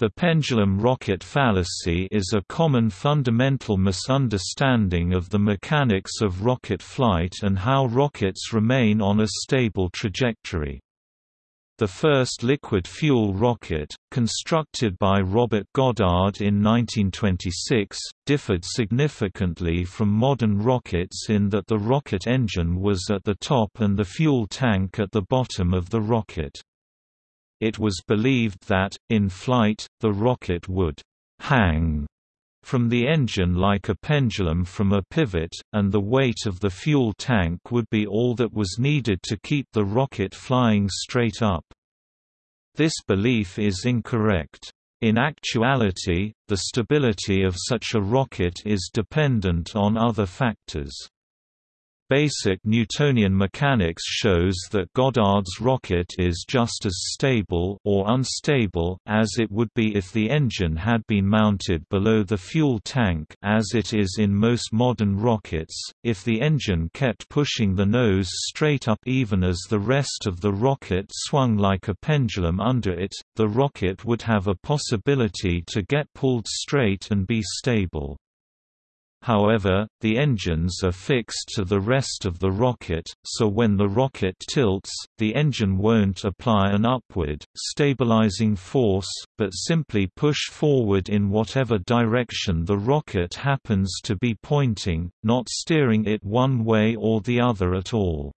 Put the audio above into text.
The pendulum rocket fallacy is a common fundamental misunderstanding of the mechanics of rocket flight and how rockets remain on a stable trajectory. The first liquid-fuel rocket, constructed by Robert Goddard in 1926, differed significantly from modern rockets in that the rocket engine was at the top and the fuel tank at the bottom of the rocket. It was believed that, in flight, the rocket would «hang» from the engine like a pendulum from a pivot, and the weight of the fuel tank would be all that was needed to keep the rocket flying straight up. This belief is incorrect. In actuality, the stability of such a rocket is dependent on other factors. Basic Newtonian mechanics shows that Goddard's rocket is just as stable or unstable as it would be if the engine had been mounted below the fuel tank as it is in most modern rockets. If the engine kept pushing the nose straight up even as the rest of the rocket swung like a pendulum under it, the rocket would have a possibility to get pulled straight and be stable. However, the engines are fixed to the rest of the rocket, so when the rocket tilts, the engine won't apply an upward, stabilizing force, but simply push forward in whatever direction the rocket happens to be pointing, not steering it one way or the other at all.